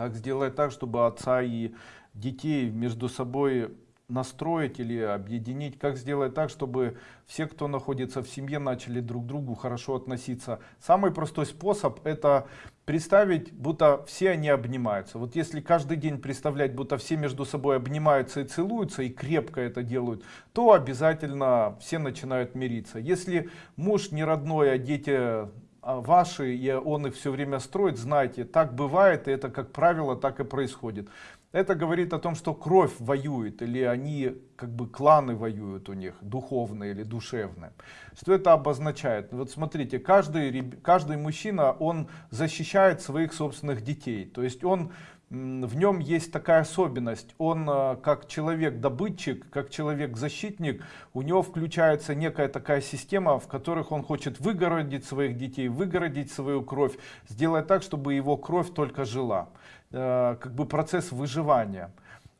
Как сделать так, чтобы отца и детей между собой настроить или объединить? Как сделать так, чтобы все, кто находится в семье, начали друг к другу хорошо относиться? Самый простой способ это представить, будто все они обнимаются. Вот если каждый день представлять, будто все между собой обнимаются и целуются, и крепко это делают, то обязательно все начинают мириться. Если муж не родной, а дети ваши, и он их все время строит, знаете, так бывает, и это, как правило, так и происходит. Это говорит о том, что кровь воюет, или они, как бы, кланы воюют у них, духовные или душевные. Что это обозначает? Вот смотрите, каждый, каждый мужчина, он защищает своих собственных детей. То есть он в нем есть такая особенность. Он э, как человек-добытчик, как человек-защитник, у него включается некая такая система, в которых он хочет выгородить своих детей, выгородить свою кровь, сделать так, чтобы его кровь только жила. Э, как бы процесс выживания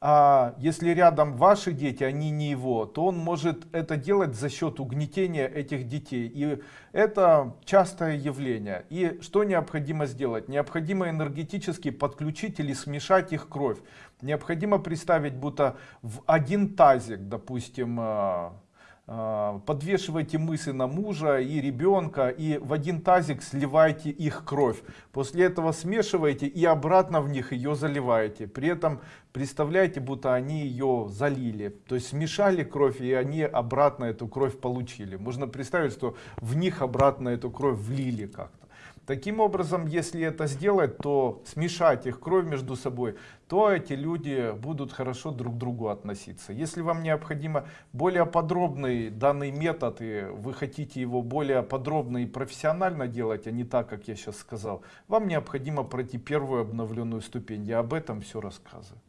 а если рядом ваши дети, они не его, то он может это делать за счет угнетения этих детей. И это частое явление. И что необходимо сделать? Необходимо энергетически подключить или смешать их кровь. Необходимо представить, будто в один тазик, допустим, а, подвешивайте мысли на мужа и ребенка и в один тазик сливайте их кровь. После этого смешивайте и обратно в них ее заливаете. При этом представляете, будто они ее залили. То есть смешали кровь и они обратно эту кровь получили. Можно представить, что в них обратно эту кровь влили как-то. Таким образом, если это сделать, то смешать их кровь между собой, то эти люди будут хорошо друг к другу относиться. Если вам необходимо более подробный данный метод, и вы хотите его более подробно и профессионально делать, а не так, как я сейчас сказал, вам необходимо пройти первую обновленную ступень. Я об этом все рассказываю.